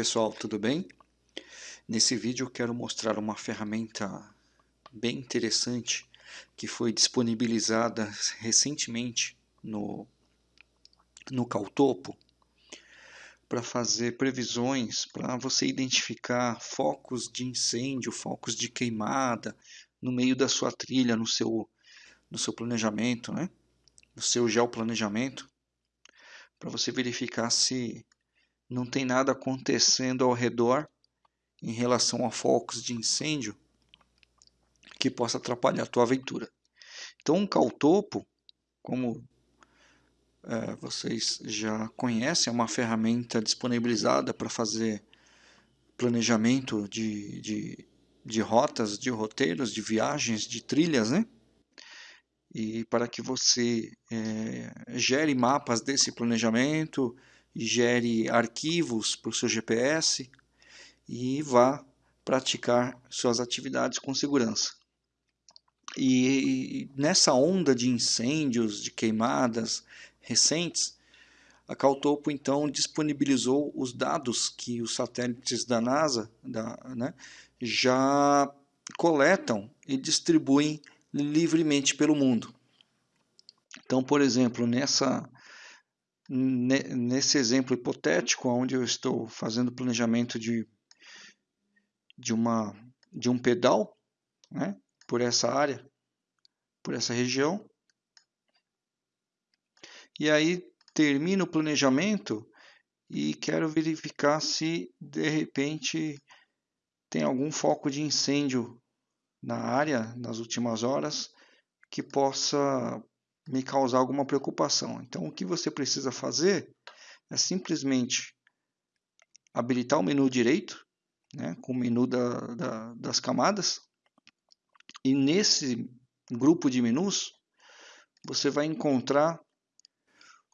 Pessoal, tudo bem? Nesse vídeo eu quero mostrar uma ferramenta bem interessante que foi disponibilizada recentemente no, no Caltopo para fazer previsões, para você identificar focos de incêndio, focos de queimada no meio da sua trilha, no seu, no seu planejamento, né? no seu geoplanejamento, para você verificar se não tem nada acontecendo ao redor em relação a focos de incêndio que possa atrapalhar a tua aventura. Então, um caltopo, como é, vocês já conhecem, é uma ferramenta disponibilizada para fazer planejamento de, de, de rotas, de roteiros, de viagens, de trilhas, né? E para que você é, gere mapas desse planejamento, gere arquivos para o seu GPS e vá praticar suas atividades com segurança. E nessa onda de incêndios, de queimadas recentes, a Caltopo então disponibilizou os dados que os satélites da NASA da, né, já coletam e distribuem livremente pelo mundo. Então, por exemplo, nessa nesse exemplo hipotético, onde eu estou fazendo planejamento de, de, uma, de um pedal né, por essa área, por essa região, e aí termino o planejamento e quero verificar se de repente tem algum foco de incêndio na área nas últimas horas que possa me causar alguma preocupação. Então, o que você precisa fazer é simplesmente habilitar o menu direito, né, com o menu da, da, das camadas, e nesse grupo de menus você vai encontrar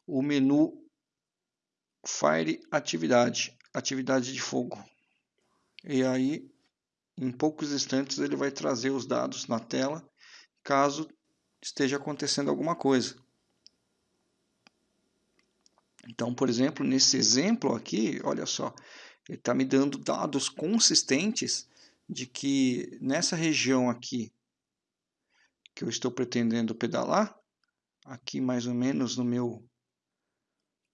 o menu Fire Atividade, atividade de fogo. E aí, em poucos instantes, ele vai trazer os dados na tela, caso esteja acontecendo alguma coisa. Então, por exemplo, nesse exemplo aqui, olha só, ele está me dando dados consistentes de que nessa região aqui que eu estou pretendendo pedalar, aqui mais ou menos no meu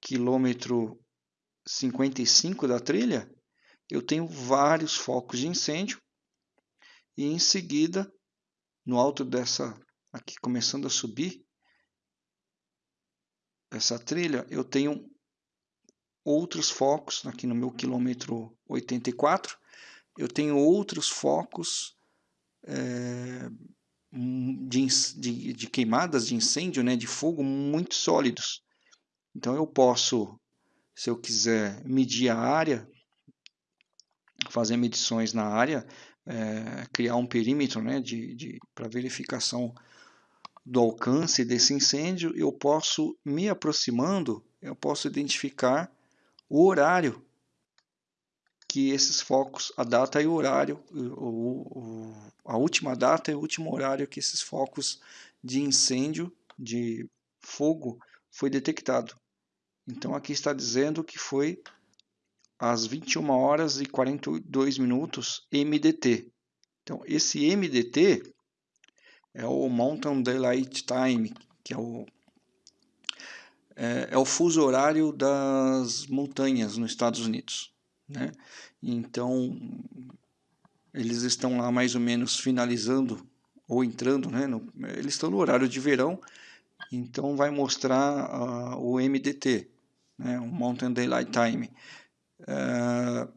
quilômetro 55 da trilha, eu tenho vários focos de incêndio e em seguida, no alto dessa aqui começando a subir essa trilha, eu tenho outros focos, aqui no meu quilômetro 84, eu tenho outros focos é, de, de, de, queimadas, de incêndio, né, de fogo muito sólidos. Então eu posso, se eu quiser medir a área, fazer medições na área, é, criar um perímetro né, de, de para verificação do alcance desse incêndio, eu posso, me aproximando, eu posso identificar o horário que esses focos, a data e o horário, o, o, a última data e o último horário que esses focos de incêndio, de fogo, foi detectado. Então aqui está dizendo que foi às 21 horas e 42 minutos MDT. Então esse MDT é o Mountain Daylight Time, que é o, é, é o fuso horário das montanhas nos Estados Unidos. Né? Então, eles estão lá mais ou menos finalizando ou entrando, né? No, eles estão no horário de verão, então vai mostrar uh, o MDT, né? o Mountain Daylight Time. Uh,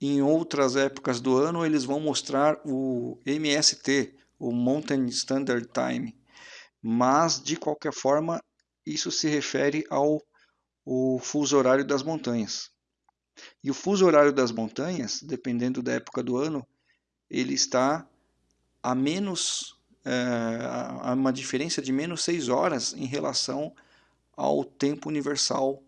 em outras épocas do ano, eles vão mostrar o MST, o Mountain Standard Time, mas de qualquer forma isso se refere ao o fuso horário das montanhas. E o fuso horário das montanhas, dependendo da época do ano, ele está a menos é, a uma diferença de menos 6 horas em relação ao tempo universal,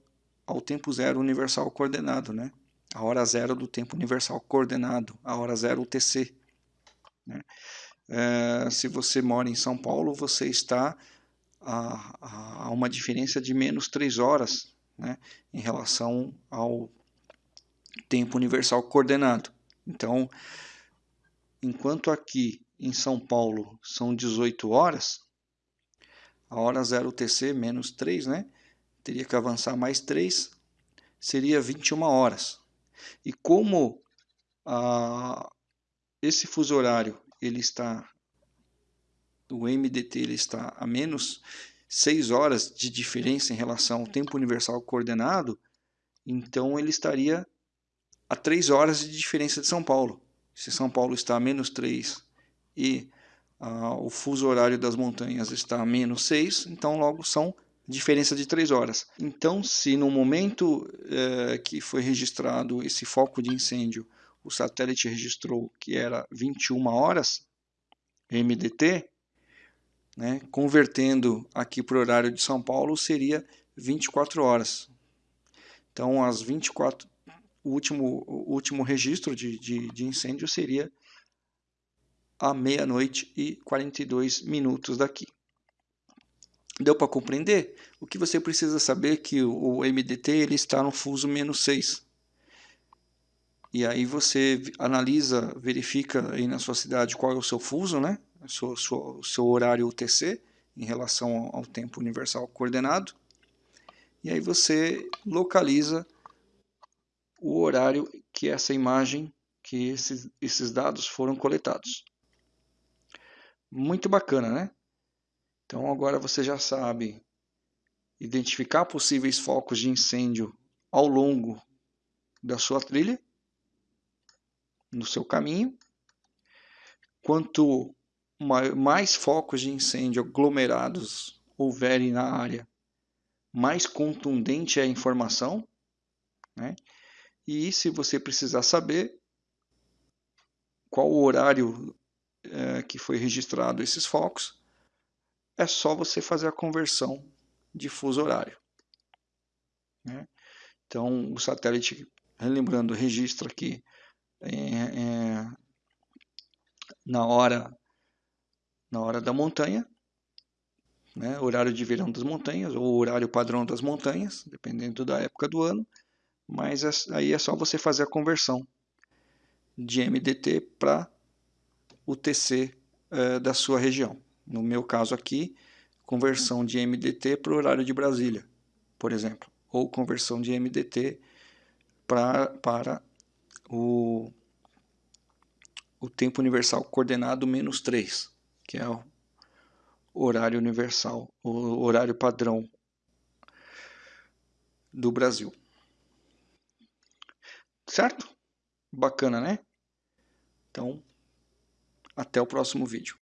ao tempo zero universal coordenado, né? A hora zero do tempo universal coordenado, a hora zero UTC. Né? É, se você mora em São Paulo, você está a, a uma diferença de menos 3 horas né, em relação ao, tempo universal coordenado. Então, enquanto aqui em São Paulo são 18 horas, a hora 0 UTC menos 3, né? Teria que avançar mais 3, seria 21 horas. E como ah, esse fuso horário ele está o MDT ele está a menos 6 horas de diferença em relação ao tempo universal coordenado, então ele estaria a 3 horas de diferença de São Paulo. Se São Paulo está a menos 3 e ah, o fuso horário das montanhas está a menos 6, então logo são diferença de 3 horas. Então, se no momento eh, que foi registrado esse foco de incêndio, o satélite registrou que era 21 horas MDT, né, convertendo aqui para o horário de São Paulo, seria 24 horas. Então, as 24, o último, o último registro de, de, de incêndio seria à meia-noite e 42 minutos daqui. Deu para compreender? O que você precisa saber é que o MDT ele está no fuso menos 6. E aí você analisa, verifica aí na sua cidade qual é o seu fuso, né? O seu, seu, seu horário UTC em relação ao tempo universal coordenado. E aí você localiza o horário que essa imagem, que esses, esses dados foram coletados. Muito bacana, né? Então agora você já sabe identificar possíveis focos de incêndio ao longo da sua trilha, no seu caminho. Quanto mais focos de incêndio aglomerados houverem na área, mais contundente é a informação. Né? E se você precisar saber qual o horário é, que foi registrado esses focos, é só você fazer a conversão de fuso horário. Né? Então, o satélite, lembrando, registra aqui é, é, na hora na hora da montanha, né, horário de verão das montanhas ou horário padrão das montanhas, dependendo da época do ano, mas é, aí é só você fazer a conversão de MDT para o TC é, da sua região. No meu caso aqui, conversão de MDT para o horário de Brasília, por exemplo, ou conversão de MDT pra, para o, o tempo universal coordenado menos 3, que é o horário universal, o horário padrão do Brasil. Certo? Bacana, né? Então, até o próximo vídeo.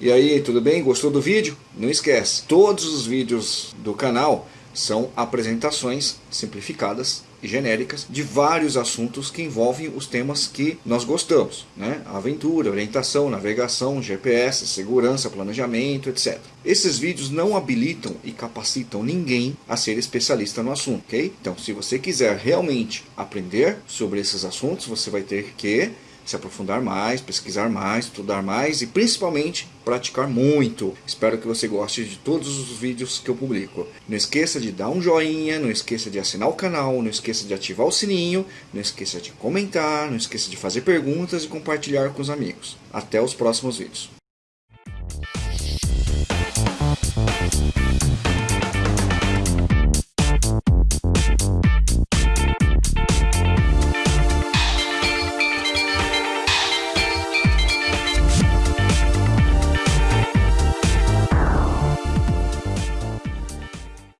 E aí, tudo bem? Gostou do vídeo? Não esquece, todos os vídeos do canal são apresentações simplificadas e genéricas de vários assuntos que envolvem os temas que nós gostamos, né? Aventura, orientação, navegação, GPS, segurança, planejamento, etc. Esses vídeos não habilitam e capacitam ninguém a ser especialista no assunto, ok? Então, se você quiser realmente aprender sobre esses assuntos, você vai ter que se aprofundar mais, pesquisar mais, estudar mais e principalmente praticar muito. Espero que você goste de todos os vídeos que eu publico. Não esqueça de dar um joinha, não esqueça de assinar o canal, não esqueça de ativar o sininho, não esqueça de comentar, não esqueça de fazer perguntas e compartilhar com os amigos. Até os próximos vídeos.